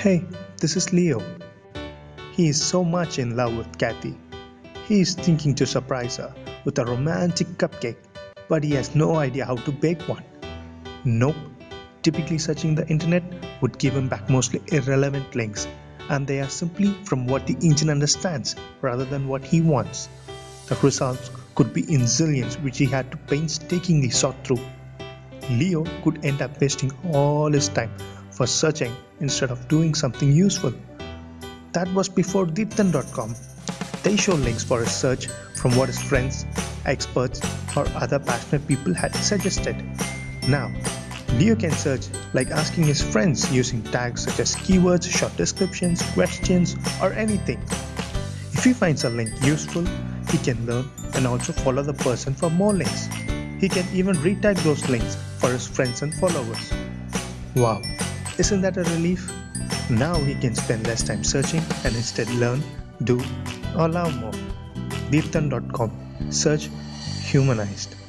Hey, this is Leo. He is so much in love with Kathy. He is thinking to surprise her with a romantic cupcake, but he has no idea how to bake one. Nope. Typically, searching the internet would give him back mostly irrelevant links, and they are simply from what the engine understands rather than what he wants. The results could be in zillions, which he had to painstakingly sort through. Leo could end up wasting all his time for searching instead of doing something useful. That was before Deepthan.com. They show links for his search from what his friends, experts, or other passionate people had suggested. Now, Leo can search like asking his friends using tags such as keywords, short descriptions, questions, or anything. If he finds a link useful, he can learn and also follow the person for more links. He can even retag those links for his friends and followers. Wow, isn't that a relief? Now he can spend less time searching and instead learn, do, or love more. Deepthan.com Search Humanized.